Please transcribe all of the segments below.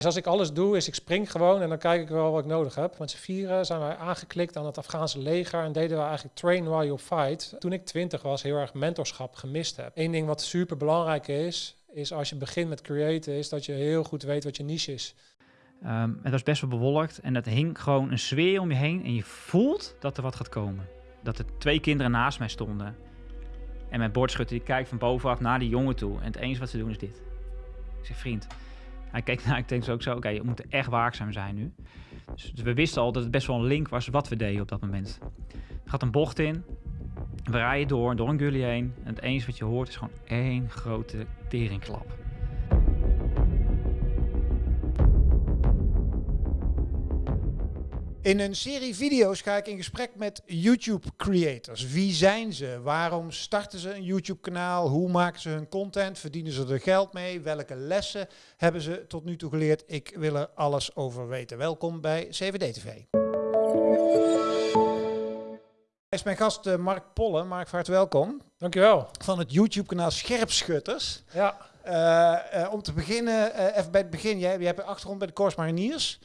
Dus als ik alles doe, is ik spring gewoon en dan kijk ik wel wat ik nodig heb. Met z'n vieren zijn wij aangeklikt aan het Afghaanse leger en deden we eigenlijk train while you fight. Toen ik twintig was, heel erg mentorschap gemist heb. Eén ding wat super belangrijk is, is als je begint met creëren, is dat je heel goed weet wat je niche is. Ehm, het was best wel bewolkt en dat hing gewoon een sfeer om je heen en je voelt dat er wat gaat komen. Dat er twee kinderen naast mij stonden. En mijn bordschutter die kijkt van bovenaf naar die jongen toe. En het enige wat ze doen is dit. Ik zeg, vriend. Hij kijkt naar, ik denk zo ook zo, oké, okay, we moeten echt waakzaam zijn nu. Dus, we wisten al dat het best wel een link was wat we deden op dat moment. Er gaat een bocht in. We rijden door, door een gully heen. En het enige wat je hoort is gewoon één grote teringklap. In een serie video's ga ik in gesprek met YouTube creators. Wie zijn ze? Waarom starten ze een YouTube kanaal? Hoe maken ze hun content? Verdienen ze er geld mee? Welke lessen hebben ze tot nu toe geleerd? Ik wil er alles over weten. Welkom bij CVD TV. Hij is mijn gast uh, Mark Pollen. Mark, van harte welkom. Dankjewel. Van het YouTube kanaal Scherpschutters. Ja. Uh, uh, om te beginnen, even bij het begin. Jij, jij hebt een achtergrond bij de Corps Mariniers.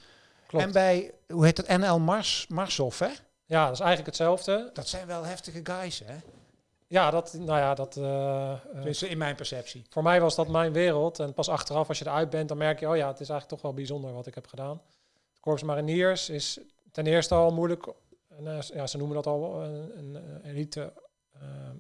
En bij, hoe heet het, NL Mars, Marshof, hè? Ja, dat is eigenlijk hetzelfde. Dat zijn wel heftige guys, hè? Ja, dat, nou ja, dat... Uh, dus in mijn perceptie. Voor mij was dat mijn wereld. En pas achteraf, als je eruit bent, dan merk je... oh ja, het is eigenlijk toch wel bijzonder wat ik heb gedaan. Het Korps Mariniers is ten eerste al moeilijk... En, ja, ze noemen dat al een, een elite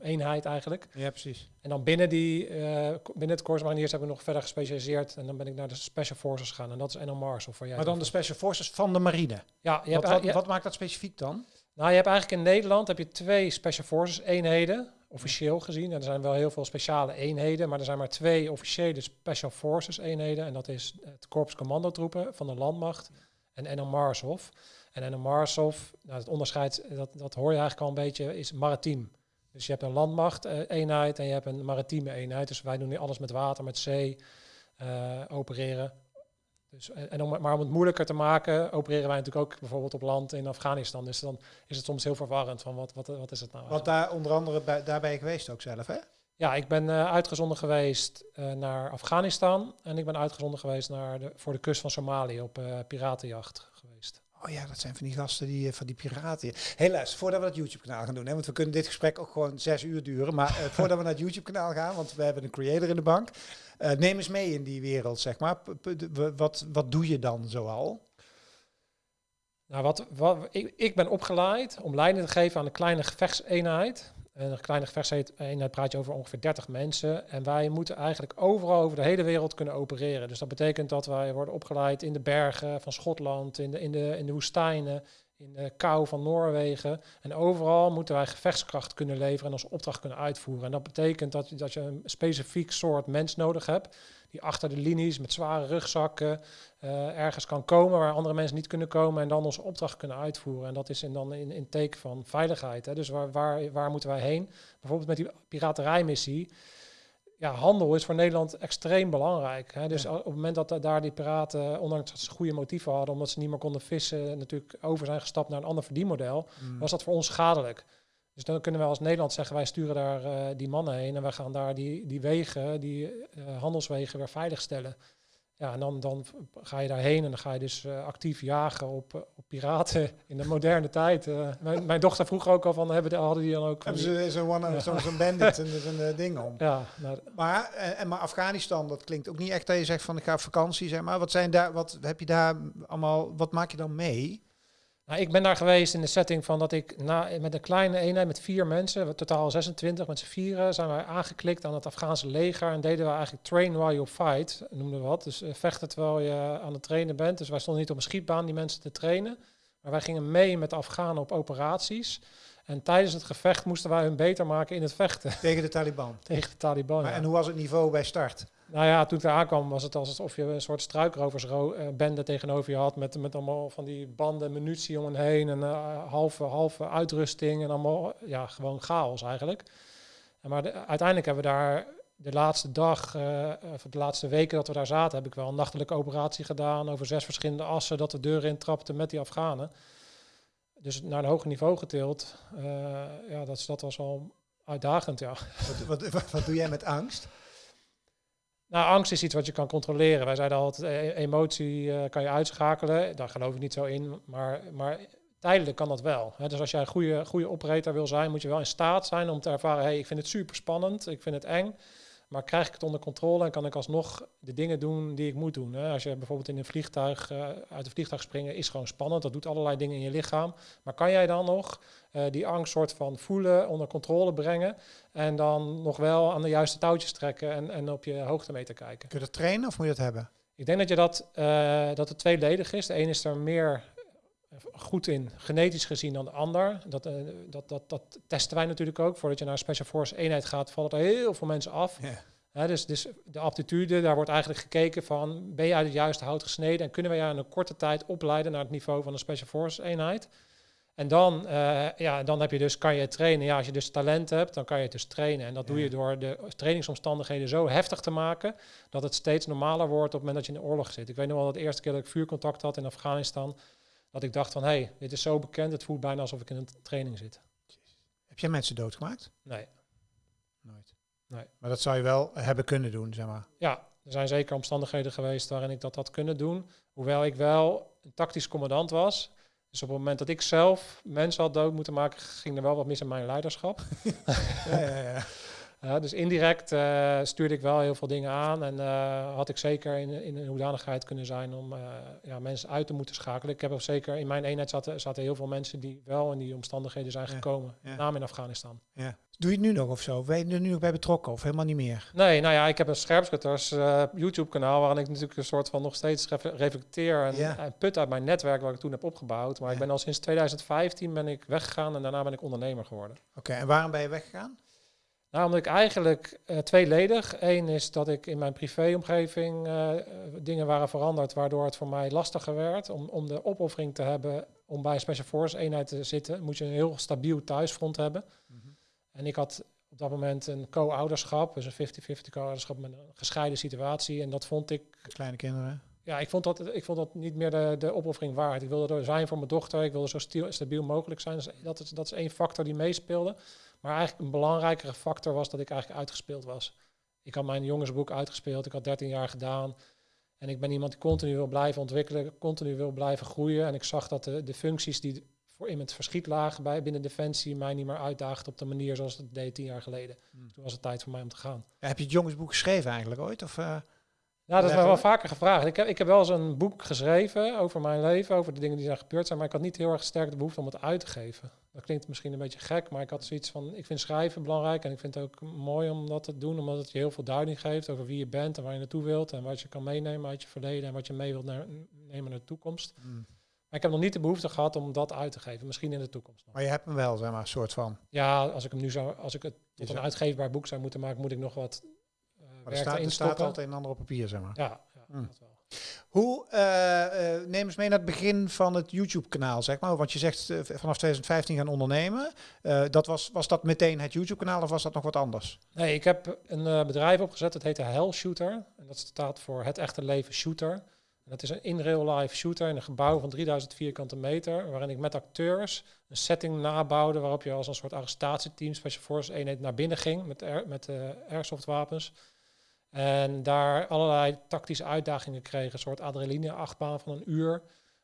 eenheid eigenlijk. Ja, precies. En dan binnen, die, uh, binnen het Corps Mariniers hebben we nog verder gespecialiseerd. En dan ben ik naar de Special Forces gegaan. En dat is NL Mars. Of jij maar dan de Special Forces van de marine? Ja. Je wat, hebt, wat, wat, maakt dat specifiek dan? Nou, je hebt eigenlijk in Nederland heb je twee Special Forces eenheden. Officieel gezien. En er zijn wel heel veel speciale eenheden. Maar er zijn maar twee officiële Special Forces eenheden. En dat is het Korps Commandotroepen van de Landmacht. En NL Marshof. En NL Marshof, nou, het onderscheid, dat, dat hoor je eigenlijk al een beetje, is maritiem. Dus je hebt een landmacht-eenheid en je hebt een maritieme eenheid. Dus wij doen nu alles met water, met zee uh, opereren. Dus, en om, maar om het moeilijker te maken, opereren wij natuurlijk ook bijvoorbeeld op land in Afghanistan. Dus dan is het soms heel verwarrend van wat, wat, wat is het nou? Want daar onder andere bij, daar ben je geweest ook zelf, hè? Ja, ik ben uh, uitgezonden geweest uh, naar Afghanistan en ik ben uitgezonden geweest naar de, voor de kust van Somalië op piratenjacht geweest. Oh ja, dat zijn van die gasten die van die piraten. Helaas, voordat we het YouTube-kanaal gaan doen, hè, want we kunnen dit gesprek ook gewoon zes uur duren. Maar uh, voordat we naar het YouTube-kanaal gaan, want we hebben een creator in de bank. Uh, neem eens mee in die wereld, zeg maar. wat, wat doe je dan zoal? Nou, wat, wat, ik, ik ben opgeleid om leiding te geven aan een kleine gevechtseenheid. En een kleine gevechtseenheid praat je over ongeveer 30 mensen. En wij moeten eigenlijk overal over de hele wereld kunnen opereren. Dus dat betekent dat wij worden opgeleid in de bergen van Schotland, in de, in de, in de woestijnen, in de kou van Noorwegen. En overal moeten wij gevechtskracht kunnen leveren en onze opdracht kunnen uitvoeren. En dat betekent dat, dat je een specifiek soort mens nodig hebt die achter de linies met zware rugzakken uh, ergens kan komen waar andere mensen niet kunnen komen en dan onze opdracht kunnen uitvoeren. En dat is in, dan in, in teken van veiligheid. Hè. Dus waar, waar, waar moeten wij heen? Bijvoorbeeld met die piraterijmissie. Ja, handel is voor Nederland extreem belangrijk. Hè. Dus op het moment dat daar die piraten, ondanks dat ze goede motieven hadden, omdat ze niet meer konden vissen, natuurlijk over zijn gestapt naar een ander verdienmodel, mm. was dat voor ons schadelijk. Dus dan kunnen we als Nederland zeggen, wij sturen daar uh, die mannen heen en wij gaan daar die, die wegen, die uh, handelswegen weer veiligstellen. Ja, en dan, dan ga je daarheen en dan ga je dus uh, actief jagen op, op piraten in de moderne tijd. Mijn, mijn, dochter vroeg ook al van, hebben de, hadden die dan ook... Hebben ze zo'n ja. zo zo bandit en zo'n ding om. Ja, nou, maar, en, maar Afghanistan, dat klinkt ook niet echt dat je zegt van ik ga op vakantie, zeg maar. Wat zijn daar, wat heb je daar allemaal, wat maak je dan mee? Nou, ik ben daar geweest in de setting van dat ik na, met een kleine eenheid met vier mensen, totaal 26 met z'n vieren, zijn wij aangeklikt aan het Afghaanse leger en deden we eigenlijk train while you fight, noemden we wat. Dus uh, vechten terwijl je aan het trainen bent. Dus wij stonden niet op een schietbaan die mensen te trainen, maar wij gingen mee met de Afghanen op operaties. En tijdens het gevecht moesten wij hun beter maken in het vechten. Tegen de Taliban? Tegen de Taliban, maar, En hoe was het niveau bij start? Nou ja, toen ik daar aankwam was het alsof je een soort struikroversbende tegenover je had. Met, met allemaal van die banden, munitie om en heen. En uh, halve, halve uitrusting en allemaal, ja, gewoon chaos eigenlijk. En maar de, uiteindelijk hebben we daar de laatste dag, uh, of de laatste weken dat we daar zaten, heb ik wel een nachtelijke operatie gedaan over zes verschillende assen. Dat de deuren intrapte met die Afghanen. Dus naar een hoger niveau getild. Ja, dat, dat was al uitdagend, ja. Wat, wat, wat doe jij met angst? Nou, angst is iets wat je kan controleren. Wij zeiden altijd, e- emotie eh, kan je uitschakelen. Daar geloof ik niet zo in. Maar, maar tijdelijk kan dat wel. Dus als jij een goede, goede operator wil zijn, moet je wel in staat zijn om te ervaren... hey, ik vind het super spannend, ik vind het eng... Maar krijg ik het onder controle en kan ik alsnog de dingen doen die ik moet doen? Hè? Als je bijvoorbeeld in een vliegtuig uh, uit een vliegtuig springen, is gewoon spannend. Dat doet allerlei dingen in je lichaam. Maar kan jij dan nog uh, die angst soort van voelen, onder controle brengen en dan nog wel aan de juiste touwtjes trekken en, en op je hoogtemeter kijken? Kun je dat trainen of moet je dat hebben? Ik denk dat je dat, uh, dat het tweeledig is. De een is er meer goed in, genetisch gezien, dan de ander. Dat, uh, dat, dat, dat testen wij natuurlijk ook. Voordat je naar een Special Force eenheid gaat, vallen er heel veel mensen af. Dus, dus de aptitude, daar wordt eigenlijk gekeken van, ben je uit het juiste hout gesneden en kunnen we jou in een korte tijd opleiden naar het niveau van een Special Force eenheid. En dan, uh, ja, dan heb je dus, kan je trainen. Ja, als je dus talent hebt, dan kan je het dus trainen. En dat ja. doe je door de trainingsomstandigheden zo heftig te maken, dat het steeds normaler wordt op het moment dat je in de oorlog zit. Ik weet nog wel dat de eerste keer dat ik vuurcontact had in Afghanistan, dat ik dacht van, hé, hey, dit is zo bekend, het voelt bijna alsof ik in een training zit. Heb jij mensen doodgemaakt? Nee. Nooit. Nee. Maar dat zou je wel hebben kunnen doen, zeg maar. Ja, er zijn zeker omstandigheden geweest waarin ik dat had kunnen doen. Hoewel ik wel een tactisch commandant was. Dus op het moment dat ik zelf mensen had dood moeten maken, ging er wel wat mis in mijn leiderschap. ja, ja, ja. Dus indirect uh, stuurde ik wel heel veel dingen aan en uh, had ik zeker in, in een hoedanigheid kunnen zijn om uh, ja, mensen uit te moeten schakelen. Ik heb ook zeker in mijn eenheid zaten, zaten heel veel mensen die wel in die omstandigheden zijn gekomen, ja, name in Afghanistan. Ja. Doe je het nu nog of zo? Ben je er nu nog bij betrokken of helemaal niet meer? Nee, nou ja, ik heb een scherpschutters YouTube kanaal waarin ik natuurlijk een soort van nog steeds reflecteer en, Ja. en put uit mijn netwerk wat ik toen heb opgebouwd. Maar ik ben al sinds 2015 ben ik weggegaan en daarna ben ik ondernemer geworden. Oké, en waarom ben je weggegaan? Nou, omdat ik eigenlijk uh, tweeledig. Eén is dat ik in mijn privéomgeving uh, dingen waren veranderd, waardoor het voor mij lastiger werd om, om de opoffering te hebben om bij een Special Force eenheid te zitten. Moet je een heel stabiel thuisfront hebben. Mm -hmm. En ik had op dat moment een co-ouderschap, dus een 50-50 co-ouderschap met een gescheiden situatie. En dat vond ik... Kleine kinderen? Ja, ik vond dat, ik vond dat niet meer de, de opoffering waard. Ik wilde er zijn voor mijn dochter, ik wilde zo stabiel mogelijk zijn. Dus dat is, dat is één factor die meespeelde. Maar eigenlijk een belangrijkere factor was dat ik eigenlijk uitgespeeld was. Ik had mijn jongensboek uitgespeeld, ik had 13 jaar gedaan. En ik ben iemand die continu wil blijven ontwikkelen, continu wil blijven groeien. En ik zag dat de, de functies die voor in het verschiet lagen bij, binnen Defensie mij niet meer uitdaagden op de manier zoals het deed tien jaar geleden. Hmm. Toen was het tijd voor mij om te gaan. Heb je het jongensboek geschreven eigenlijk ooit? Of, uh, ja, dat is mij wel vaker gevraagd. Ik heb, ik heb wel eens een boek geschreven over mijn leven, over de dingen die zijn gebeurd zijn, maar ik had niet heel erg sterk de behoefte om het uit te geven. Dat klinkt misschien een beetje gek, maar ik had zoiets van, ik vind schrijven belangrijk en ik vind het ook mooi om dat te doen, omdat het je heel veel duiding geeft over wie je bent en waar je naartoe wilt en wat je kan meenemen uit je verleden en wat je mee wilt naar, nemen naar de toekomst. Mm. Maar ik heb nog niet de behoefte gehad om dat uit te geven, misschien in de toekomst. Nog. Maar je hebt hem wel, zeg maar, een soort van. Ja, als ik hem nu zou, als ik het tot een uitgeefbaar boek zou moeten maken, moet ik nog wat maar er staat, er staat altijd een ander op papier, zeg maar. Ja, ja mm. dat wel. Hoe, uh, uh, neem eens mee naar het begin van het YouTube-kanaal, zeg maar. Want je zegt uh, vanaf 2015 gaan ondernemen. dat was, was dat meteen het YouTube-kanaal of was dat nog wat anders? Nee, ik heb een bedrijf opgezet, dat heette Hell Shooter. En dat staat voor het echte leven shooter. En dat is een in-real-life shooter in een gebouw van 3000 vierkante meter, waarin ik met acteurs een setting nabouwde waarop je als een soort arrestatieteam, Special Forces eenheid, naar binnen ging met, air, met airsoftwapens. En daar allerlei tactische uitdagingen kregen. Een soort adrenaline-achtbaan van een uur.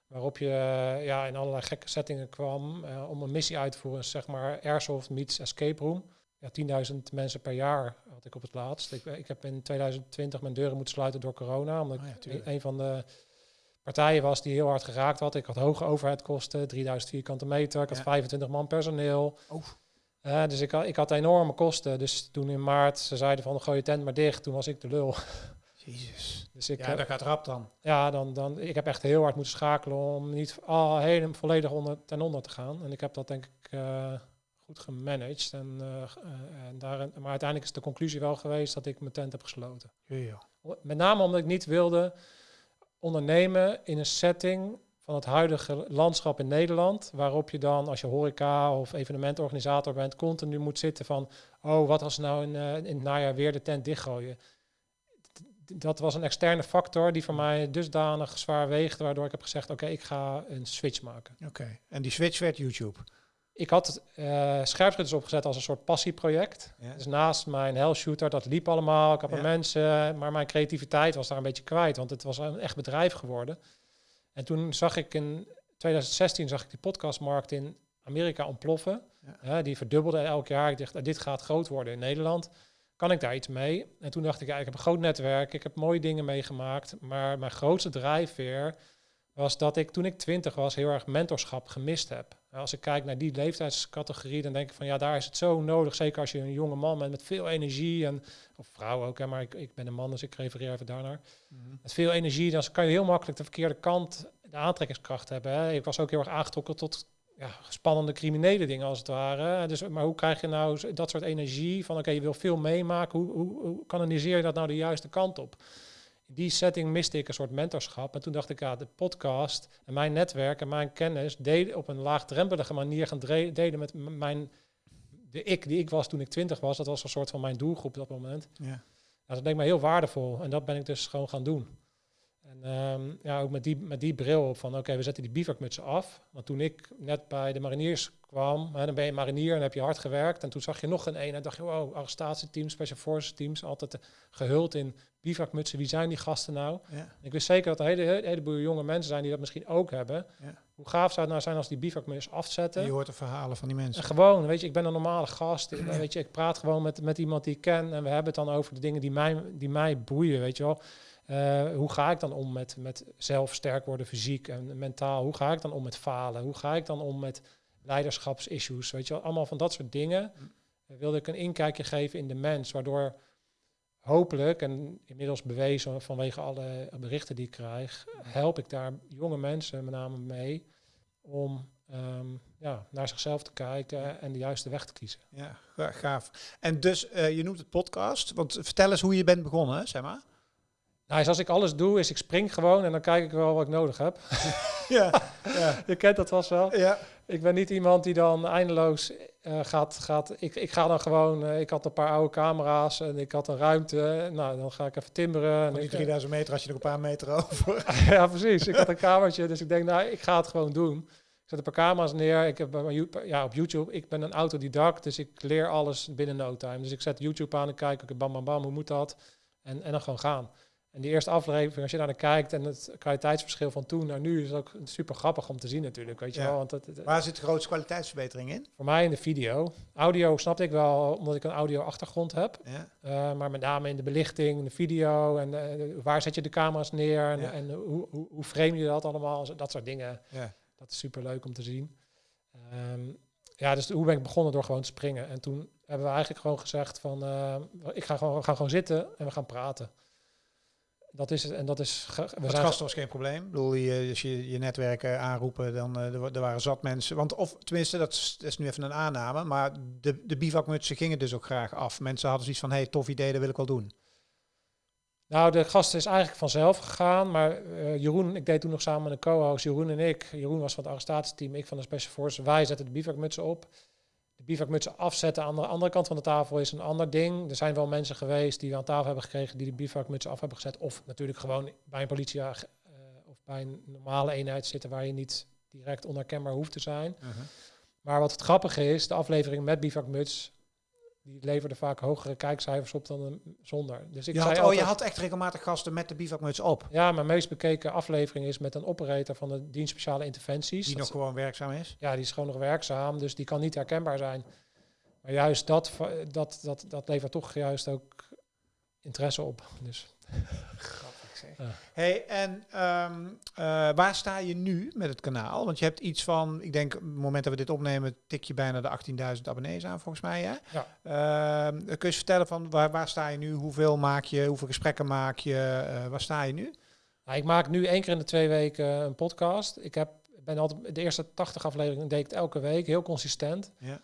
Waarop je uh, ja, in allerlei gekke settingen kwam uh, om een missie uit te voeren. Zeg maar Airsoft meets Escape Room. Ja, 10.000 mensen per jaar had ik op het laatst. Ik, ik, heb in 2020 mijn deuren moeten sluiten door corona. Omdat oh ja, ik een van de partijen was die heel hard geraakt had. Ik had hoge overheidkosten, 3000 vierkante meter. Ik had ja. 25 man personeel. Uh, dus ik had, ik had enorme kosten. Dus toen in maart ze zeiden van gooi je tent maar dicht, toen was ik de lul. Jezus. Dus ik, ja, dat gaat rap dan. Ja, dan, dan, ik heb echt heel hard moeten schakelen om niet al helemaal volledig onder, ten onder te gaan. En ik heb dat denk ik uh, goed gemanaged. En, uh, en daar, maar uiteindelijk is de conclusie wel geweest dat ik mijn tent heb gesloten. Ja, ja. Met name omdat ik niet wilde ondernemen in een setting van het huidige landschap in Nederland, waarop je dan als je horeca of evenementorganisator bent, continu moet zitten van, oh, wat als nou in, uh, in het najaar weer de tent dichtgooien. Dat was een externe factor die voor mij dusdanig zwaar weegde, waardoor ik heb gezegd, oké, okay, ik ga een switch maken. Oké, okay. en die switch werd YouTube? ik had uh, scherpschutters opgezet als een soort passieproject. Ja. Dus naast mijn hell shooter, dat liep allemaal. Ik had mijn mensen, maar mijn creativiteit was daar een beetje kwijt, want het was een echt bedrijf geworden. En toen zag ik in 2016 zag ik die podcastmarkt in Amerika ontploffen. Ja. Die verdubbelde elk jaar. Ik dacht, "Ah, dit gaat groot worden in Nederland. Kan ik daar iets mee? En toen dacht ik, ja, ik heb een groot netwerk, ik heb mooie dingen meegemaakt. Maar mijn grootste drijfveer was dat ik toen ik twintig was heel erg mentorschap gemist heb. Als ik kijk naar die leeftijdscategorie, dan denk ik van ja, daar is het zo nodig. Zeker als je een jonge man bent met veel energie en of vrouw ook, hè, maar ik, ik ben een man, dus ik refereer even daarnaar. Mhm. Met veel energie, dan kan je heel makkelijk de verkeerde kant, de aantrekkingskracht hebben. Hè. Ik was ook heel erg aangetrokken tot ja, spannende criminele dingen als het ware. Dus, maar hoe krijg je nou dat soort energie van oké, je wil veel meemaken. Hoe, hoe, hoe kanaliseer je dat nou de juiste kant op? In die setting miste ik een soort mentorschap. En toen dacht ik, ja, de podcast en mijn netwerk en mijn kennis delen op een laagdrempelige manier gaan delen met mijn de ik die ik was toen ik twintig was. Dat was een soort van mijn doelgroep op dat moment. Ja. Nou, dat leek me heel waardevol en dat ben ik dus gewoon gaan doen. En ehm, ja, ook met die, met die bril op van oké, we zetten die bivakmutsen af. Want toen ik net bij de mariniers kwam, hè, dan ben je marinier en heb je hard gewerkt. En toen zag je nog een eenheid, dacht je, wow, arrestatieteams, special forces teams, altijd eh, gehuld in bivakmutsen. Wie zijn die gasten nou? Ja. Ik wist zeker dat er een hele, hele, heleboel jonge mensen zijn die dat misschien ook hebben. Ja. Hoe gaaf zou het nou zijn als die bivakmuts afzetten? En je hoort de verhalen van die mensen. En gewoon, weet je, ik ben een normale gast. Ik- Weet je, ik praat gewoon met, met iemand die ik ken. En we hebben het dan over de dingen die mij, die mij boeien, weet je wel. Eh, hoe ga ik dan om met, met zelf sterk worden fysiek en mentaal? Hoe ga ik dan om met falen? Hoe ga ik dan om met leiderschapsissues? Weet je wel, allemaal van dat soort dingen. Eh, wilde ik een inkijkje geven in de mens, waardoor hopelijk, en inmiddels bewezen vanwege alle berichten die ik krijg, help ik daar jonge mensen met name mee om ehm, ja, naar zichzelf te kijken en de juiste weg te kiezen. Ja, ga- gaaf. En dus, eh, je noemt het podcast. Want vertel eens hoe je bent begonnen, zeg maar. Nou, dus als ik alles doe, is ik spring gewoon en dan kijk ik wel wat ik nodig heb. Ja, ja, Je kent dat vast wel. ja. Ik ben niet iemand die dan eindeloos eh, gaat, gaat. Ik, ik ga dan gewoon. eh, ik had een paar oude camera's en ik had een ruimte. Nou, dan ga ik even timberen. En die ik, 3000 meter had je nog een paar meter over. ja, precies. Ik had een kamertje, dus ik denk, nou, ik ga het gewoon doen. Ik zet een paar camera's neer. Ik heb ja, op YouTube. Ik ben een autodidact, dus ik leer alles binnen no time. Dus ik zet YouTube aan en kijk, oké, bam, bam, bam, hoe moet dat? En, en dan gewoon gaan. En die eerste aflevering, als je daar naar kijkt en het kwaliteitsverschil van toen naar nu, is ook super grappig om te zien natuurlijk, weet je Ja. wel. Want Waar zit de grootste kwaliteitsverbetering in? voor mij in de video. Audio snapte ik wel, omdat ik een audio achtergrond heb. Ja. Uh, maar met name in de belichting, in de video en uh, waar zet je de camera's neer en, Ja. en hoe, hoe, hoe frame je dat allemaal, dat soort dingen. Ja. Dat is super leuk om te zien. Ehm, ja, dus hoe ben ik begonnen door gewoon te springen. En toen hebben we eigenlijk gewoon gezegd van, uh, ik ga gewoon, we gaan gewoon zitten en we gaan praten. Dat is het. En dat is. We zijn was geen probleem. Ik bedoel, je, als je je netwerken aanroepen, dan eh, er, wa- er waren zat mensen. Want of tenminste, dat is, dat is nu even een aanname. Maar de, de bivakmutsen gingen dus ook graag af. Mensen hadden zoiets van, hey, tof idee, dat wil ik wel doen. Nou, de gast is eigenlijk vanzelf gegaan, maar eh, Jeroen, ik deed toen nog samen met een co-host, Jeroen en ik. Jeroen was van het arrestatieteam, ik van de Special Forces. Wij zetten de bivakmutsen op. De bivakmutsen afzetten aan de andere kant van de tafel is een ander ding. Er zijn wel mensen geweest die we aan tafel hebben gekregen die de bivakmutsen af hebben gezet. Of natuurlijk gewoon bij een politieagent eh, of bij een normale eenheid zitten waar je niet direct onherkenbaar hoeft te zijn. Maar wat het grappige is, de aflevering met bivakmuts, die leverde vaak hogere kijkcijfers op dan een zonder. Dus ik Je zei had, oh, je had echt regelmatig gasten met de bivakmuts op. ja, mijn meest bekeken aflevering is met een operator van de dienst speciale interventies. Die Dat nog gewoon werkzaam is. ja, die is gewoon nog werkzaam, dus die kan niet herkenbaar zijn. Maar juist dat, dat, dat, dat levert toch juist ook interesse op. Dus zeg. Ja. Hey, en ehm, eh, waar sta je nu met het kanaal? Want je hebt iets van, ik denk, op het moment dat we dit opnemen, tik je bijna de 18.000 abonnees aan, volgens mij. Hè? Ja. Ehm, kun je eens vertellen van waar, waar sta je nu? Hoeveel maak je? Hoeveel gesprekken maak je? Eh, waar sta je nu? nou, ik maak nu één keer in de twee weken een podcast. Ik heb, ben altijd de eerste 80 afleveringen deed ik het elke week, heel consistent. Ja.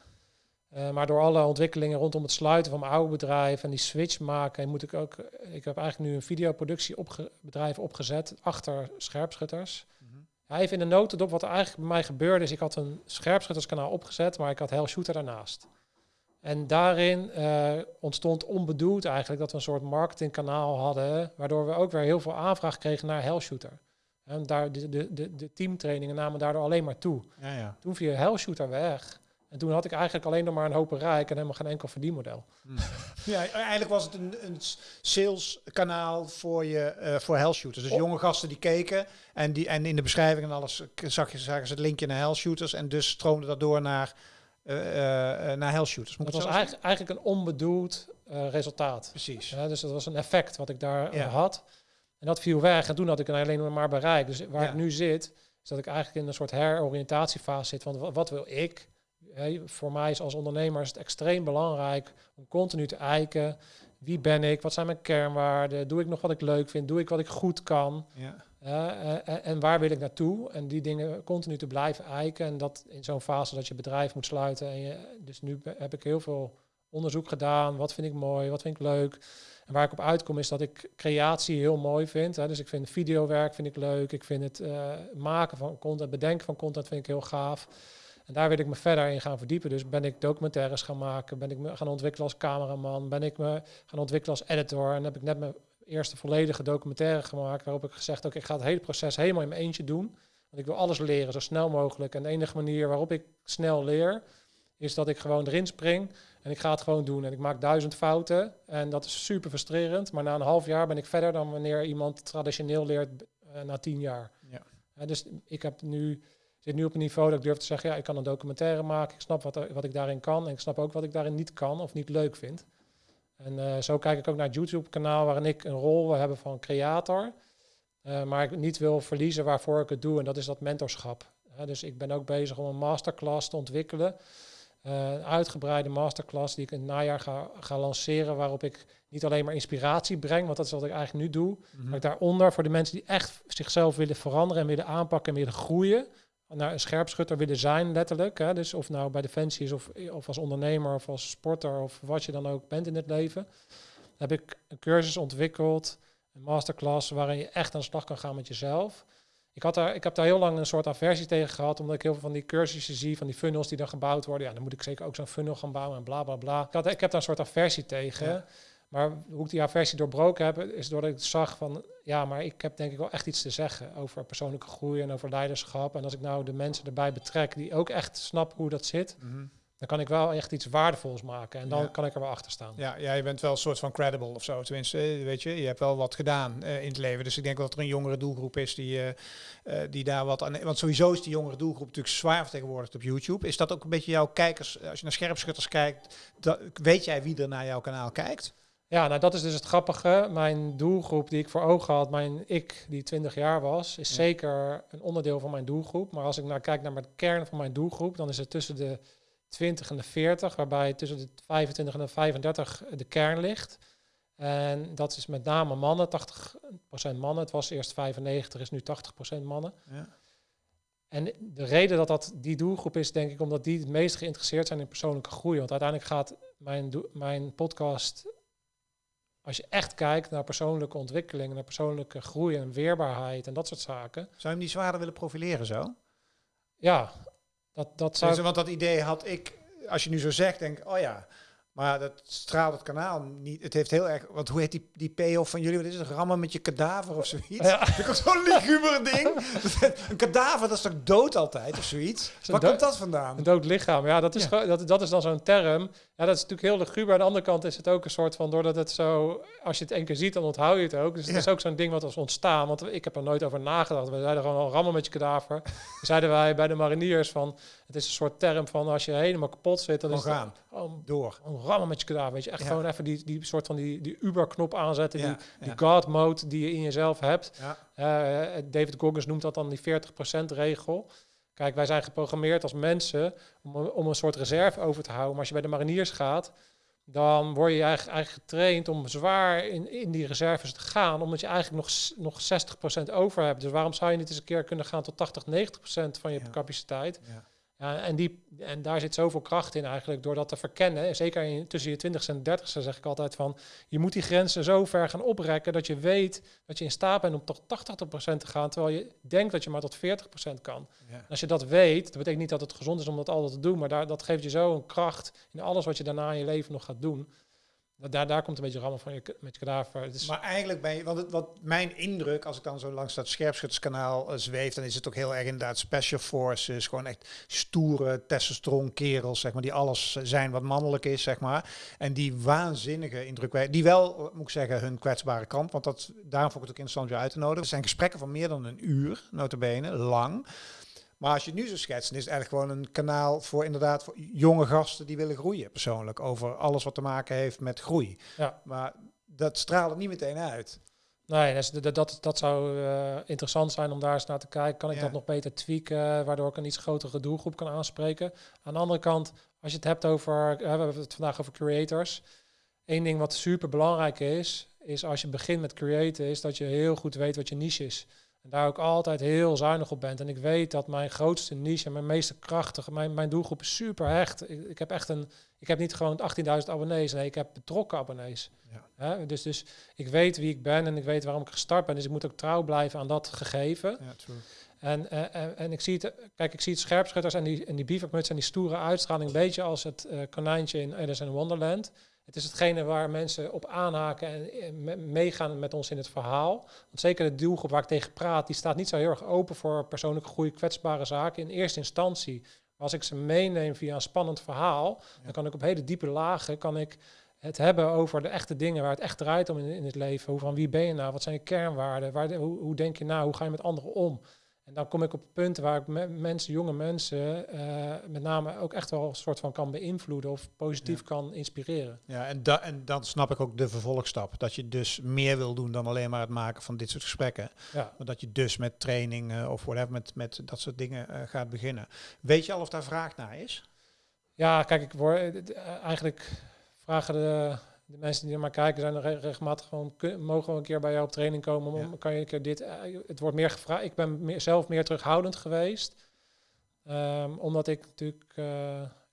Eh, maar door alle ontwikkelingen rondom het sluiten van mijn oude bedrijf en die switch maken, moet ik ook. Ik heb eigenlijk nu een videoproductiebedrijf opgezet achter scherpschutters. Ja, even in de notendop wat er eigenlijk bij mij gebeurde is, ik had een scherpschutterskanaal opgezet, maar ik had Hell Shooter daarnaast. En daarin eh, ontstond onbedoeld eigenlijk dat we een soort marketingkanaal hadden, waardoor we ook weer heel veel aanvraag kregen naar Hell Shooter. En daar, de, de, de, de teamtrainingen namen daardoor alleen maar toe. Ja, ja. Toen viel Hell Shooter weg. En toen had ik eigenlijk alleen nog maar een hoop bereik en helemaal geen enkel verdienmodel. Ja, eigenlijk was het een, een saleskanaal voor je uh, voor health shooters. Dus jonge gasten die keken en, die, en in de beschrijving en alles zag je, zagen ze het linkje naar health shooters en dus stroomde dat door naar, uh, uh, naar health shooters. Moet dat was eigenlijk, eigenlijk een onbedoeld resultaat. Precies. Ja, dus dat was een effect wat ik daar ja. had. En dat viel weg en toen had ik alleen maar bereik. Dus waar ik nu zit, is dat ik eigenlijk in een soort heroriëntatiefase zit. Want wat wil ik? Voor mij is als ondernemer is het extreem belangrijk om continu te eiken. Wie ben ik? Wat zijn mijn kernwaarden? Doe ik nog wat ik leuk vind? Doe ik wat ik goed kan? Ja. en, en, waar wil ik naartoe? En die dingen continu te blijven eiken. En dat in zo'n fase dat je bedrijf moet sluiten. En je, dus nu heb ik heel veel onderzoek gedaan. Wat vind ik mooi? Wat vind ik leuk? En waar ik op uitkom is dat ik creatie heel mooi vind. Hè. Dus ik vind videowerk vind ik leuk. Ik vind het uh, maken van content, bedenken van content vind ik heel gaaf. En daar wil ik me verder in gaan verdiepen. Dus ben ik documentaires gaan maken, ben ik me gaan ontwikkelen als cameraman, ben ik me gaan ontwikkelen als editor. En heb ik net mijn eerste volledige documentaire gemaakt, waarop ik gezegd, oké, ik ga het hele proces helemaal in mijn eentje doen. Want ik wil alles leren, zo snel mogelijk. En de enige manier waarop ik snel leer, is dat ik gewoon erin spring en ik ga het gewoon doen. En ik maak duizend fouten en dat is super frustrerend. Maar na een half jaar ben ik verder dan wanneer iemand traditioneel leert uh, na tien jaar. Ja. Uh, dus ik heb nu zit nu op een niveau dat ik durf te zeggen, ja, ik kan een documentaire maken, ik snap wat, er, wat ik daarin kan en ik snap ook wat ik daarin niet kan of niet leuk vind. En uh, zo kijk ik ook naar het YouTube-kanaal waarin ik een rol wil hebben van creator, uh, maar ik niet wil verliezen waarvoor ik het doe en dat is dat mentorschap. Uh, dus ik ben ook bezig om een masterclass te ontwikkelen, eh, een uitgebreide masterclass die ik in het najaar ga, ga lanceren, waarop ik niet alleen maar inspiratie breng, want dat is wat ik eigenlijk nu doe, mm maar ik daaronder voor de mensen die echt zichzelf willen veranderen en willen aanpakken en willen groeien, naar een scherpschutter willen zijn, letterlijk. Hè? Dus of nou bij Defensie is of, of als ondernemer of als sporter of wat je dan ook bent in het leven. heb ik een cursus ontwikkeld, een masterclass, waarin je echt aan de slag kan gaan met jezelf. Ik, had daar, ik heb daar heel lang een soort aversie tegen gehad, omdat ik heel veel van die cursussen zie, van die funnels die dan gebouwd worden. Ja, dan moet ik zeker ook zo'n funnel gaan bouwen en bla bla bla. Ik, had, ik heb daar een soort aversie tegen. Maar hoe ik die aversie doorbroken heb, is doordat ik zag van, ja, maar ik heb denk ik wel echt iets te zeggen over persoonlijke groei en over leiderschap. En als ik nou de mensen erbij betrek die ook echt snappen hoe dat zit, mhm. dan kan ik wel echt iets waardevols maken. En dan kan ik er wel achter staan. Ja, ja, je bent wel een soort van credible of zo. Tenminste, eh, weet je, je hebt wel wat gedaan uh, in het leven. Dus ik denk dat er een jongere doelgroep is die, uh, die daar wat aan... Want sowieso is die jongere doelgroep natuurlijk zwaar vertegenwoordigd op YouTube. Is dat ook een beetje jouw kijkers, als je naar scherpschutters kijkt, dat, weet jij wie er naar jouw kanaal kijkt? Ja, nou dat is dus het grappige. Mijn doelgroep die ik voor ogen had, mijn ik die 20 jaar was, is zeker een onderdeel van mijn doelgroep. Maar als ik naar kijk naar de kern van mijn doelgroep, dan is het tussen de 20 en de 40, waarbij tussen de 25 en de 35 de kern ligt. En dat is met name mannen, 80% mannen. Het was eerst 95, is nu 80% mannen. Ja. En de reden dat dat die doelgroep is, denk ik, omdat die het meest geïnteresseerd zijn in persoonlijke groei. Want uiteindelijk gaat mijn, mijn podcast als je echt kijkt naar persoonlijke ontwikkeling, naar persoonlijke groei en weerbaarheid en dat soort zaken. Zou je hem niet zwaarder willen profileren zo? Ja, dat, dat zou... Dus, want dat idee had ik, als je nu zo zegt, denk oh ja, maar dat straalt het kanaal niet. Het heeft heel erg. Want hoe heet die, die payoff van jullie? Wat is het? Rammen met je kadaver of zoiets? Ja. Dat is zo'n liguber ding. een kadaver, dat is toch dood altijd of zoiets? Waar komt dat vandaan? Een dood lichaam. Ja, dat is, dat, dat is dan zo'n term. Ja, dat is natuurlijk heel liguber. Aan de andere kant is het ook een soort van, doordat het zo, als je het één keer ziet, dan onthoud je het ook. Dus het is ook zo'n ding wat was ontstaan. Want ik heb er nooit over nagedacht. We zeiden gewoon al rammen met je kadaver. zeiden wij bij de mariniers van, het is een soort term van als je helemaal kapot zit, dan is gaan. door. Een rammen met je. Weet je, echt gewoon even die, die soort van die, die Uber-knop aanzetten, die, die God-mode die je in jezelf hebt. Uh, David Goggins noemt dat dan die 40% regel. Kijk, wij zijn geprogrammeerd als mensen om, om een soort reserve over te houden. Maar als je bij de mariniers gaat, dan word je eigenlijk, eigenlijk getraind om zwaar in, in die reserves te gaan, omdat je eigenlijk nog, nog 60% over hebt. Dus waarom zou je niet eens een keer kunnen gaan tot 80, 90% van je capaciteit? Ja. Ja, en, die, en daar zit zoveel kracht in eigenlijk, door dat te verkennen. Zeker in, tussen je 20 en 30 zeg ik altijd van, je moet die grenzen zo ver gaan oprekken dat je weet dat je in staat bent om tot 80% te gaan, terwijl je denkt dat je maar tot 40% kan. als je dat weet, dat betekent niet dat het gezond is om dat altijd te doen, maar daar, dat geeft je zo een kracht in alles wat je daarna in je leven nog gaat doen. Daar, daar komt een beetje rammel van je, met kadaver. Het is, Maar eigenlijk ben je, het, wat mijn indruk, als ik dan zo langs dat scherpschutterskanaal uh, zweef, dan is het ook heel erg inderdaad special forces, gewoon echt stoere testosteron kerels, zeg maar, die alles zijn wat mannelijk is, zeg maar. En die waanzinnige indrukwekkend, die wel, uh, moet ik zeggen, hun kwetsbare kant, want dat, daarom vond ik het ook interessant je uit te nodigen. Het zijn gesprekken van meer dan een uur, notabene, lang. Maar als je het nu zo schetst, dan is het eigenlijk gewoon een kanaal voor inderdaad voor jonge gasten die willen groeien persoonlijk. Over alles wat te maken heeft met groei. Ja. Maar dat straalt het niet meteen uit. Nee, dat, dat, dat, zou eh, interessant zijn om daar eens naar te kijken. Kan ik Ja. dat nog beter tweaken, waardoor ik een iets grotere doelgroep kan aanspreken? Aan de andere kant, als je het hebt over, eh, we hebben het vandaag over creators. Eén ding wat super belangrijk is, is als je begint met creëren, is dat je heel goed weet wat je niche is. En daar ook altijd heel zuinig op bent. En ik weet dat mijn grootste niche en mijn meeste krachtige, mijn, mijn doelgroep is super hecht. Ik, ik heb echt een, ik heb niet gewoon 18.000 abonnees, nee, ik heb betrokken abonnees. Ja. Dus, dus ik weet wie ik ben en ik weet waarom ik gestart ben. Dus ik moet ook trouw blijven aan dat gegeven. Ja, true. En, eh, en, en ik zie het, kijk, ik zie het scherpschutters en die, en die bivakmuts en die stoere uitstraling een beetje als het eh, konijntje in Alice in Wonderland. Het is hetgene waar mensen op aanhaken en eh, me- meegaan met ons in het verhaal. Want zeker de doelgroep waar ik tegen praat, die staat niet zo heel erg open voor persoonlijke groei, kwetsbare zaken in eerste instantie. Maar als ik ze meeneem via een spannend verhaal, dan kan ik op hele diepe lagen kan ik het hebben over de echte dingen waar het echt draait om in, in het leven. Hoe van wie ben je nou? Wat zijn je kernwaarden? Waar, hoe, hoe denk je nou? Hoe ga je met anderen om? En dan kom ik op punten waar ik me- mensen, jonge mensen, eh, met name ook echt wel een soort van kan beïnvloeden of positief Ja. kan inspireren. Ja, en, da en dan snap ik ook de vervolgstap. Dat je dus meer wil doen dan alleen maar het maken van dit soort gesprekken. Ja. Maar dat je dus met training eh, of whatever, met, met dat soort dingen eh, gaat beginnen. Weet je al of daar vraag naar is? Ja, kijk, ik word eh, eigenlijk vragen de, de mensen die er maar kijken, zijn er re- regelmatig gewoon, mogen we een keer bij jou op training komen? Om, Ja. Kan je een keer dit? eh, het wordt meer gevraagd. Ik ben meer, zelf meer terughoudend geweest. Ehm, omdat ik natuurlijk, eh,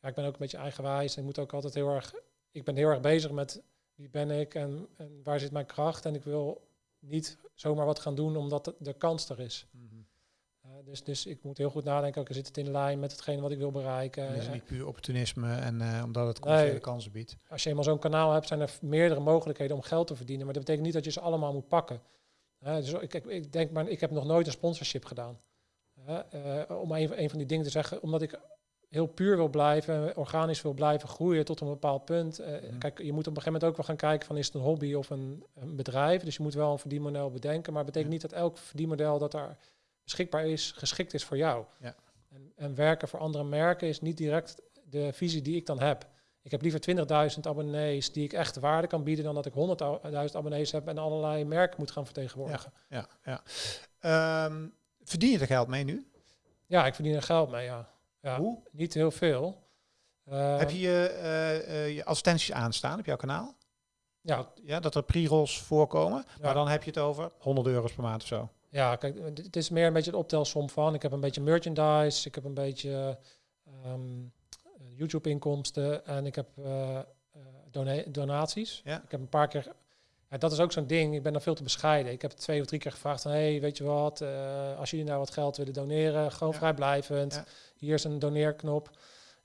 ja, ik ben ook een beetje eigenwijs. Ik moet ook altijd heel erg, ik ben heel erg bezig met wie ben ik en, en waar zit mijn kracht. En ik wil niet zomaar wat gaan doen omdat de, de kans er is. Eh, dus, dus ik moet heel goed nadenken, oké, zit het in lijn met hetgene wat ik wil bereiken? En is het Eh, niet puur opportunisme en eh, omdat het commerciële Nee. kansen biedt. als je eenmaal zo'n kanaal hebt, zijn er meerdere mogelijkheden om geld te verdienen. Maar dat betekent niet dat je ze allemaal moet pakken. Dus ik, ik, ik denk maar, ik heb nog nooit een sponsorship gedaan. Eh, om een, een van die dingen te zeggen, omdat ik heel puur wil blijven, organisch wil blijven groeien tot een bepaald punt. Eh, Mhm. Kijk, je moet op een gegeven moment ook wel gaan kijken van is het een hobby of een, een bedrijf. Dus je moet wel een verdienmodel bedenken. Maar het betekent Ja. niet dat elk verdienmodel dat daar beschikbaar is, geschikt is voor jou. Ja. En, en werken voor andere merken is niet direct de visie die ik dan heb. Ik heb liever 20.000 abonnees die ik echt waarde kan bieden dan dat ik 100.000 abonnees heb en allerlei merken moet gaan vertegenwoordigen. Ja, ja. Ehm, verdien je er geld mee nu? Ja, ik verdien er geld mee, ja. ja Hoe? Niet heel veel. Eh, Heb je je, eh, eh, je advertenties aanstaan op jouw kanaal? Ja, ja, dat er pre-rolls voorkomen. Ja. Maar dan heb je het over 100 euro's per maand of zo. Ja, kijk, het is meer een beetje de optelsom van. Ik heb een beetje merchandise, ik heb een beetje ehm, YouTube-inkomsten en ik heb eh, eh, dona- donaties. Ja. Ik heb een paar keer. Ja, dat is ook zo'n ding. Ik ben dan veel te bescheiden. Ik heb twee of drie keer gevraagd van, hey, weet je wat? eh, als jullie nou wat geld willen doneren, gewoon Ja. vrijblijvend. Ja. Hier is een doneerknop.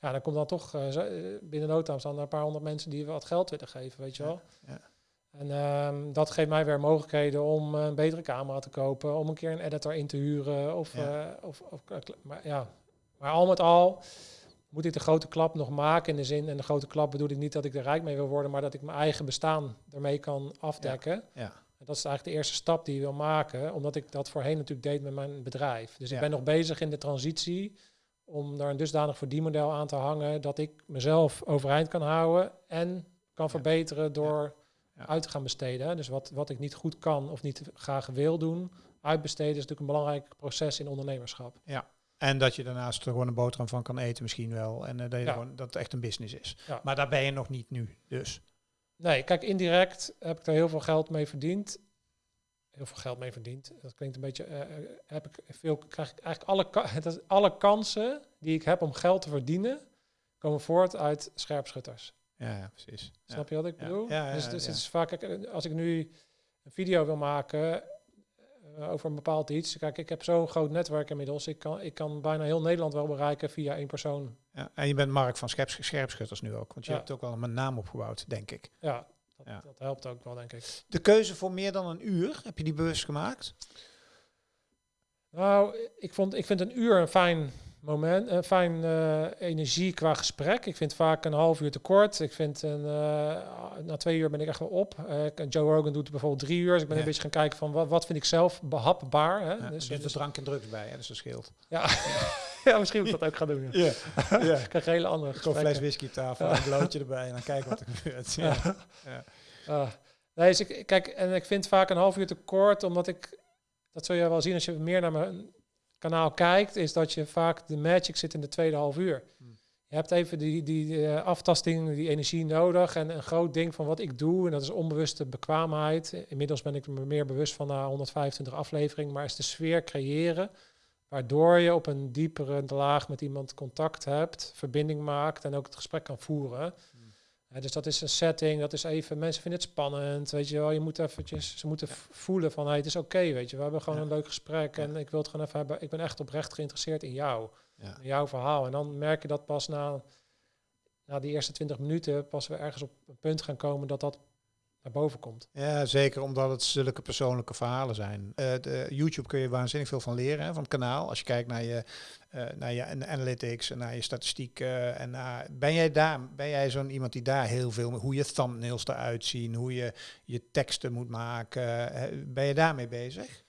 Ja, dan komt dan toch eh, eh, binnen no time staan er een paar honderd mensen die wat geld willen geven, weet je wel. ja. En ehm, dat geeft mij weer mogelijkheden om een betere camera te kopen, om een keer een editor in te huren. Of, Ja. eh, of, of, maar ja, maar al met al moet ik de grote klap nog maken in de zin, en de grote klap bedoel ik niet dat ik er rijk mee wil worden, maar dat ik mijn eigen bestaan ermee kan afdekken. Ja. En dat is eigenlijk de eerste stap die je wil maken, omdat ik dat voorheen natuurlijk deed met mijn bedrijf. Dus Ja. ik ben nog bezig in de transitie om daar een dusdanig verdienmodel aan te hangen dat ik mezelf overeind kan houden en kan verbeteren door Ja. uit te gaan besteden. Dus wat, wat ik niet goed kan of niet graag wil doen, uitbesteden is natuurlijk een belangrijk proces in ondernemerschap. En dat je daarnaast er gewoon een boterham van kan eten misschien wel. En eh, dat, je Ja. gewoon, dat het echt een business is. Ja. Maar daar ben je nog niet nu. Dus Nee, kijk, indirect heb ik er heel veel geld mee verdiend. Heel veel geld mee verdiend. Dat klinkt een beetje. eh, eh, heb ik veel, krijg ik eigenlijk alle, alle kansen die ik heb om geld te verdienen, komen voort uit scherpschutters. Ja, precies. Snap je wat ik bedoel? Ja, dus dus het is vaak, kijk, als ik nu een video wil maken eh, over een bepaald iets. Kijk, ik heb zo'n groot netwerk inmiddels. Ik kan, ik kan bijna heel Nederland wel bereiken via één persoon. Ja. En je bent Mark van Scherps- Scherpschutters nu ook. Want je Ja. hebt ook wel een naam opgebouwd, denk ik. Ja, Ja. dat helpt ook wel, denk ik. De keuze voor meer dan een uur, heb je die bewust gemaakt? Nou, ik, vond, ik vind een uur een fijn moment, een fijn eh, energie qua gesprek. Ik vind vaak een half uur te kort. Ik vind een, eh, na twee uur ben ik echt wel op. Eh, Joe Rogan doet bijvoorbeeld drie uur. Dus ik ben Ja. een beetje gaan kijken van wat, wat vind ik zelf behapbaar. Hè? Ja, dus, dus, drank en drugs bij, hè, dus dat scheelt. ja. ja, misschien moet ik dat ook gaan doen. Ja. Ja, ja. Ik krijg een hele andere Zo'n fles whisky tafel, een blootje erbij en dan kijken wat er gebeurt. Ja. Ja. Ah. nee, dus ik, kijk, en ik vind vaak een half uur te kort, omdat ik, dat zul je wel zien als je meer naar mijn kanaal kijkt, is dat je vaak de magic zit in de tweede half uur. Hmm. Je hebt even die, die eh, aftasting, die energie nodig en een groot ding van wat ik doe, en dat is onbewuste bekwaamheid. Inmiddels ben ik me meer bewust van na 125 afleveringen, maar is de sfeer creëren, waardoor je op een diepere laag met iemand contact hebt, verbinding maakt en ook het gesprek kan voeren. Ja, dus dat is een setting, dat is even, mensen vinden het spannend, weet je wel. Je moet eventjes, ze moeten voelen van, hey, het is oké, weet je. We hebben gewoon Ja. een leuk gesprek en ik wil het gewoon even hebben. Ik ben echt oprecht geïnteresseerd in jou, in jouw verhaal. En dan merk je dat pas na, na die eerste 20 minuten, pas we ergens op een punt gaan komen dat dat naar boven komt. Ja, zeker omdat het zulke persoonlijke verhalen zijn. Eh, de YouTube kun je waanzinnig veel van leren hè, van het kanaal. Als je kijkt naar je, eh, naar je an- analytics en naar je statistiek. eh, en naar, ben jij daar, ben jij zo'n iemand die daar heel veel, hoe je thumbnails eruit zien, hoe je je teksten moet maken. ben je daarmee bezig?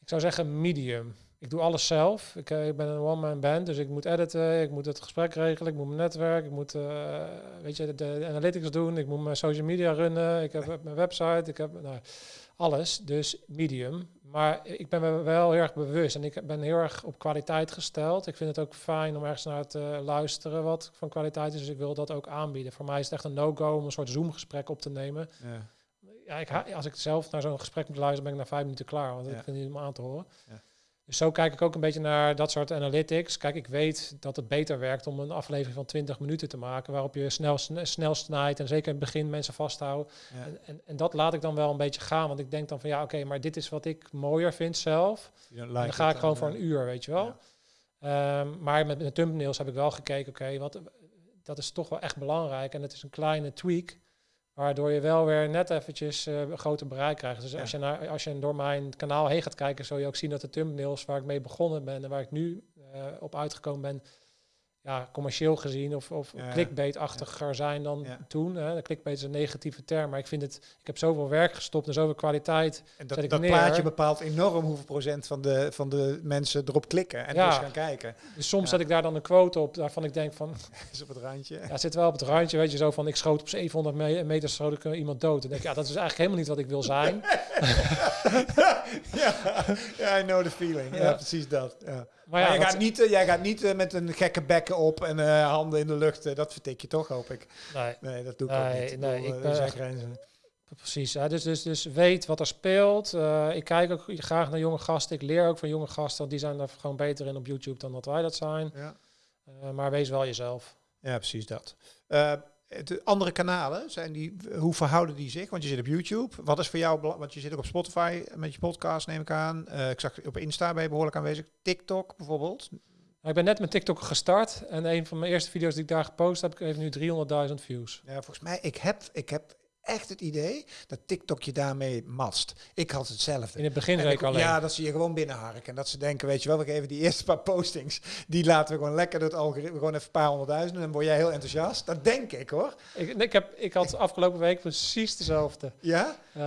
Ik zou zeggen medium. Ik doe alles zelf. Ik, eh, ik ben een one-man band, dus ik moet editen, ik moet het gesprek regelen, ik moet mijn netwerk, ik moet eh, weet je, de, de analytics doen, ik moet mijn social media runnen, ik heb mijn website, ik heb nou, alles. Dus medium. Maar ik ben me wel heel erg bewust en ik ben heel erg op kwaliteit gesteld. Ik vind het ook fijn om ergens naar te luisteren wat van kwaliteit is, dus ik wil dat ook aanbieden. Voor mij is het echt een no-go om een soort Zoom-gesprek op te nemen. Ja. Ja, ik, als ik zelf naar zo'n gesprek moet luisteren, ben ik na vijf minuten klaar. Want Ja. ik vind het niet om aan te horen. Ja. Dus zo kijk ik ook een beetje naar dat soort analytics. Kijk, ik weet dat het beter werkt om een aflevering van 20 minuten te maken. Waarop je snel, sn- snel snijdt en zeker in het begin mensen vasthoudt. Ja. En, en, en dat laat ik dan wel een beetje gaan. Want ik denk dan van ja, oké, maar dit is wat ik mooier vind zelf. En dan ga ik gewoon voor een uur, weet je wel. ja. Ehm, maar met de thumbnails heb ik wel gekeken, oké, wat dat is toch wel echt belangrijk. En het is een kleine tweak, waardoor je wel weer net eventjes eh, een groter bereik krijgt. Dus Ja. als, je naar, als je door mijn kanaal heen gaat kijken, zul je ook zien dat de thumbnails waar ik mee begonnen ben en waar ik nu eh, op uitgekomen ben, ja, commercieel gezien of, of Ja. clickbait-achtiger zijn dan Ja. toen. Hè. De clickbait is een negatieve term, maar ik vind het, ik heb zoveel werk gestopt en zoveel kwaliteit. En dat, ik dat plaatje bepaalt enorm hoeveel procent van de, van de mensen erop klikken en Ja. dus gaan kijken. Dus soms zet ik daar dan een quote op waarvan ik denk van, is op het randje. Ja, zit wel op het randje, weet je, zo van ik schoot op 700 me- meter schoot ik eh, iemand dood. En denk ik, ja, dat is eigenlijk helemaal niet wat ik wil zijn. ja, ja, I know the feeling. Ja, Ja. precies dat. Ja. Maar Maar ja, jij, dat- gaat niet, eh, jij gaat niet eh, met een gekke bekken op en eh, handen in de lucht. eh, dat vertik je toch, hoop ik. nee, Nee, dat doe ik ook niet. nee, bedoel, ik eh, ben grenzen. precies. Ja, dus, dus, dus weet wat er speelt. Eh, ik kijk ook graag naar jonge gasten. Ik leer ook van jonge gasten, want die zijn er gewoon beter in op YouTube dan dat wij dat zijn. Ja. Eh, maar wees wel jezelf. ja, precies dat. De andere kanalen, zijn die, hoe verhouden die zich? Want je zit op YouTube. Wat is voor jou, want je zit ook op Spotify met je podcast, neem ik aan. Eh, ik zag op Insta ben je behoorlijk aanwezig. TikTok bijvoorbeeld. Ik ben net met TikTok gestart en een van mijn eerste video's die ik daar gepost heb, heeft nu 300.000 views. Ja, volgens mij, ik heb, ik heb echt het idee dat TikTok je daarmee mast. Ik had hetzelfde. In het begin En ik- alleen. Ja, dat ze je gewoon binnenharken. En dat ze denken, weet je wel, we geven die eerste paar postings, die laten we gewoon lekker door het algoritme, gewoon even een paar honderdduizenden. En dan word jij heel enthousiast. Dat denk ik hoor. Ik, ik, heb, ik had afgelopen week precies dezelfde Ja? eh,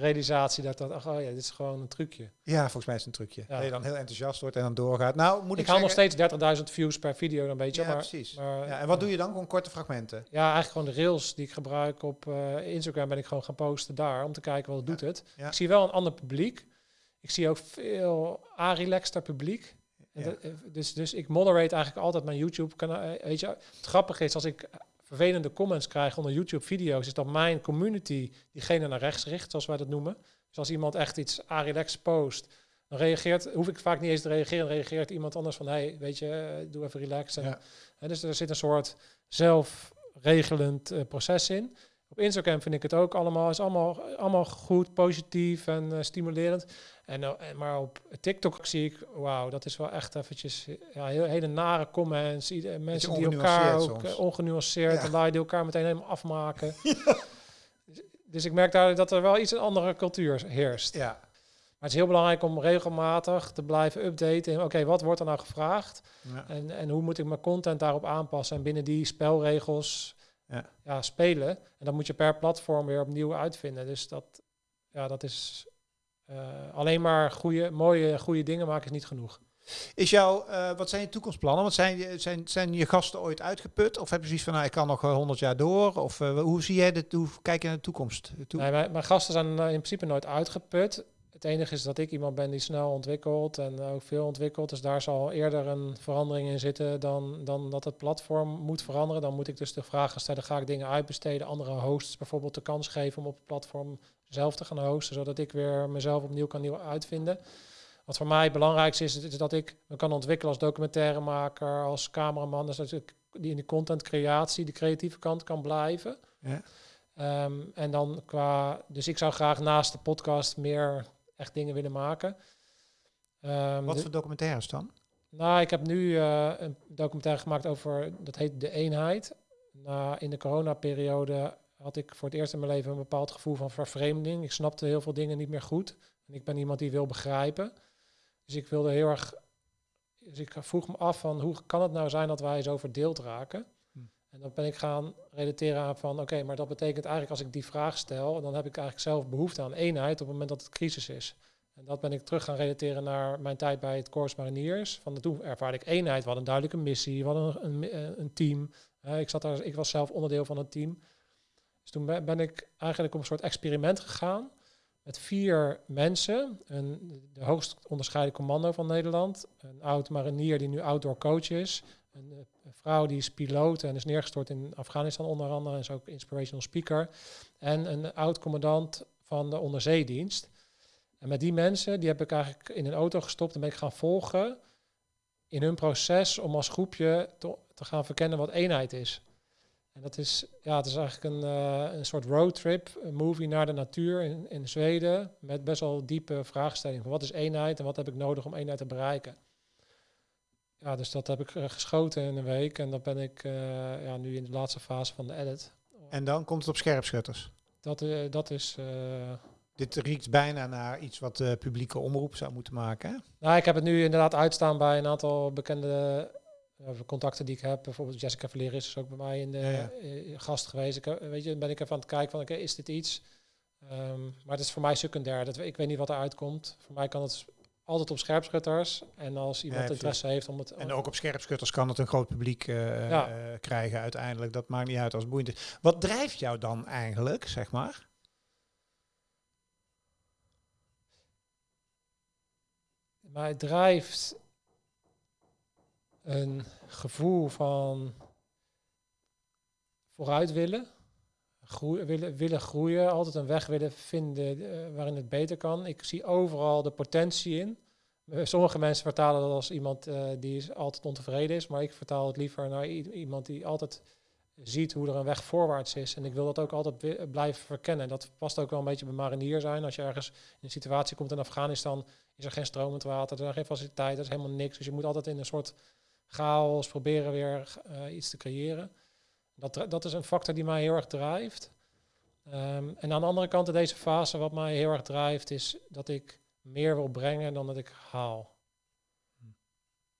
realisatie. Dat ach, oh ja, dit is gewoon een trucje. Ja, volgens mij is het een trucje. Ja. Dat je dan heel enthousiast wordt en dan doorgaat. Nou, moet ik, Ik haal nog steeds 30.000 views per video dan weet je. Ja, maar, precies. maar- Ja, en wat doe je dan? Gewoon korte fragmenten. Ja, eigenlijk gewoon de rails die ik gebruik op eh, Instagram ben ik gewoon gaan posten daar om te kijken wat doet het. Ik zie wel een ander publiek. Ik zie ook veel a-relaxter publiek. Ja. eh, dus, dus ik moderate eigenlijk altijd mijn YouTube kanaal. Eh, Weet je, het grappige is als ik vervelende comments krijg onder YouTube video's, is dat mijn community diegene naar rechts richt, zoals wij dat noemen. Dus als iemand echt iets a-relax post, dan reageert, hoef ik vaak niet eens te reageren, dan reageert iemand anders van, hey, weet je, eh, doe even relax. En, Ja. dus er zit een soort zelfregelend proces in. Op Instagram vind ik het ook allemaal, is allemaal, allemaal goed, positief en eh, stimulerend. En, eh, en, maar op TikTok zie ik, wauw, dat is wel echt eventjes ja, heel, hele nare comments. Ieder, mensen die elkaar ook eh, ongenuanceerd Ja. en die elkaar meteen helemaal afmaken. dus ik merk daar dat er wel iets een andere cultuur heerst. Ja. Maar het is heel belangrijk om regelmatig te blijven updaten. Oké, wat wordt er nou gevraagd? En, en hoe moet ik mijn content daarop aanpassen? En binnen die spelregels Ja. ja. spelen. En dan moet je per platform weer opnieuw uitvinden. Dus dat, ja, dat is eh, alleen maar goede, mooie, goede dingen maken is niet genoeg. Is jouw, eh, wat zijn je toekomstplannen? Want zijn, je- zijn, zijn je gasten ooit uitgeput? Of heb je zoiets van, nou, ik kan nog honderd jaar door? Of eh, hoe zie jij dit, hoe kijk je naar de toekomst? Toe? Nee, mijn, mijn gasten zijn in principe nooit uitgeput. Het enige is dat ik iemand ben die snel ontwikkelt en ook veel ontwikkelt. Dus daar zal eerder een verandering in zitten dan, dan dat het platform moet veranderen. Dan moet ik dus de vraag gaan stellen, ga ik dingen uitbesteden, andere hosts bijvoorbeeld de kans geven om op het platform zelf te gaan hosten, zodat ik weer mezelf opnieuw kan nieuw uitvinden. Wat voor mij het belangrijkste is, is dat ik me kan ontwikkelen als documentairemaker, als cameraman. Dus dat ik die in die contentcreatie, die creatieve kant kan blijven. Ja. Ehm, en dan qua, dus ik zou graag naast de podcast meer echt dingen willen maken. Ehm, Wat voor documentaires dan? nou, ik heb nu eh, een documentaire gemaakt over, dat heet De Eenheid. Na, in de coronaperiode had ik voor het eerst in mijn leven een bepaald gevoel van vervreemding. Ik snapte heel veel dingen niet meer goed. En ik ben iemand die wil begrijpen. Dus ik wilde heel erg, dus ik vroeg me af van hoe kan het nou zijn dat wij zo verdeeld raken? En dan ben ik gaan relateren aan van, oké, maar dat betekent eigenlijk als ik die vraag stel, dan heb ik eigenlijk zelf behoefte aan eenheid op het moment dat het crisis is. En dat ben ik terug gaan relateren naar mijn tijd bij het Corps Mariniers. Van toen ervaarde ik eenheid, we hadden een duidelijke missie, we hadden een, een, eh, team. Ik, zat daar, ik was zelf onderdeel van het team. Dus toen ben, ben ik eigenlijk op een soort experiment gegaan met vier mensen. Een, de hoogst onderscheiden commando van Nederland, een oud marinier die nu outdoor coach is, een, eh, een vrouw die is piloot en is neergestort in Afghanistan onder andere en is ook inspirational speaker. En een oud commandant van de onderzeedienst. En met die mensen, die heb ik eigenlijk in een auto gestopt en ben ik gaan volgen in hun proces om als groepje te, gaan verkennen wat eenheid is. En dat is, ja, het is eigenlijk een, eh, een soort roadtrip, een movie naar de natuur in, in Zweden, met best wel diepe vraagstellingen. Wat is eenheid en wat heb ik nodig om eenheid te bereiken? Ja, dus dat heb ik eh, geschoten in een week en dat ben ik eh, ja, nu in de laatste fase van de edit. En dan komt het op scherpschutters. Dat, eh, dat is... Dit riekt bijna naar iets wat de publieke omroep zou moeten maken. Hè? Nou, ik heb het nu inderdaad uitstaan bij een aantal bekende contacten die ik heb. Bijvoorbeeld Jessica Valeris is ook bij mij in de Ja, ja. gast geweest. Ik, weet je, ben ik even aan het kijken van, oké, is dit iets? Ehm, maar het is voor mij secundair. Dat, ik weet niet wat er uitkomt. Voor mij kan het altijd op scherpschutters. En als iemand Ja, interesse heeft om het... En ook op scherpschutters kan het een groot publiek eh, Ja. eh, krijgen uiteindelijk. Dat maakt niet uit als het boeiend is. Wat drijft jou dan eigenlijk, zeg maar? Mij drijft een gevoel van vooruit willen. Groeien, willen, willen groeien, altijd een weg willen vinden eh, waarin het beter kan. Ik zie overal de potentie in. Eh, Sommige mensen vertalen dat als iemand eh, die is altijd ontevreden is, maar ik vertaal het liever naar iemand die altijd ziet hoe er een weg voorwaarts is. En ik wil dat ook altijd blijven verkennen. Dat past ook wel een beetje bij marinier zijn. Als je ergens in een situatie komt in Afghanistan, is er geen stromend water, er zijn geen faciliteiten, er is helemaal niks. Dus je moet altijd in een soort chaos proberen weer iets te creëren. Dat, dat is een factor die mij heel erg drijft. Ehm, en aan de andere kant in deze fase, wat mij heel erg drijft, is dat ik meer wil brengen dan dat ik haal.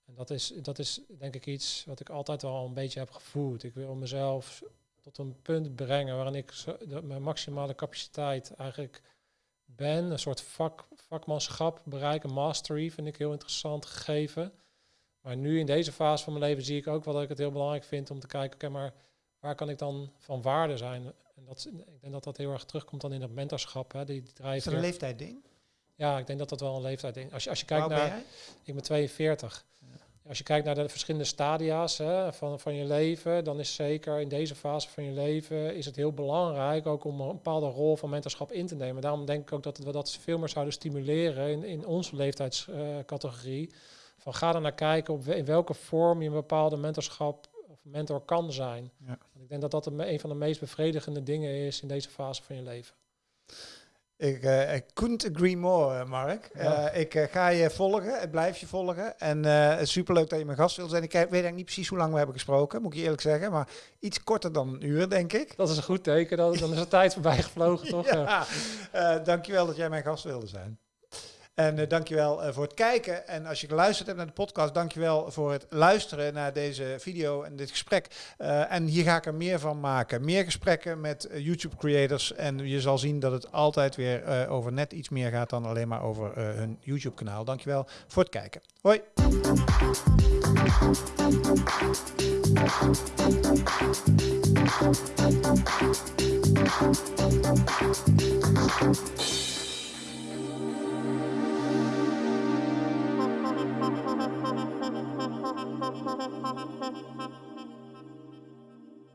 En dat is, dat is denk ik iets wat ik altijd wel een beetje heb gevoeld. Ik wil mezelf tot een punt brengen waarin ik mijn maximale capaciteit eigenlijk ben. Een soort vak, vakmanschap bereiken, mastery vind ik heel interessant gegeven. Maar nu in deze fase van mijn leven zie ik ook wel dat ik het heel belangrijk vind om te kijken, oké, maar waar kan ik dan van waarde zijn? En dat, ik denk dat dat heel erg terugkomt dan in dat mentorschap. Hè, die, die Is dat een leeftijdding? ja, ik denk dat dat wel een leeftijd is. Als je, als je kijkt ben naar, ik ben 42. Als je kijkt naar de verschillende stadia's hè, van, van je leven, dan is zeker in deze fase van je leven is het heel belangrijk ook om een bepaalde rol van mentorschap in te nemen. Daarom denk ik ook dat we dat veel meer zouden stimuleren in, in onze leeftijdscategorie. van ga er naar kijken op in welke vorm je een bepaalde mentorschap of mentor kan zijn. Ja. Want ik denk dat dat een, van de meest bevredigende dingen is in deze fase van je leven. Ik, uh, ik couldn't agree more, Mark. Uh, ik uh, ga je volgen, ik blijf je volgen. En het is superleuk dat je mijn gast wil zijn. Ik weet eigenlijk niet precies hoe lang we hebben gesproken, moet ik je eerlijk zeggen. Maar iets korter dan een uur, denk ik. Dat is een goed teken, dan, dan is de tijd voorbij gevlogen, toch? ja. dankjewel dat jij mijn gast wilde zijn. En uh, dankjewel uh, voor het kijken. En als je geluisterd hebt naar de podcast, dankjewel voor het luisteren naar deze video en dit gesprek. Uh, en hier ga ik er meer van maken. Meer gesprekken met YouTube creators. En je zal zien dat het altijd weer over net iets meer gaat dan alleen maar over hun YouTube kanaal. Dankjewel voor het kijken. Hoi.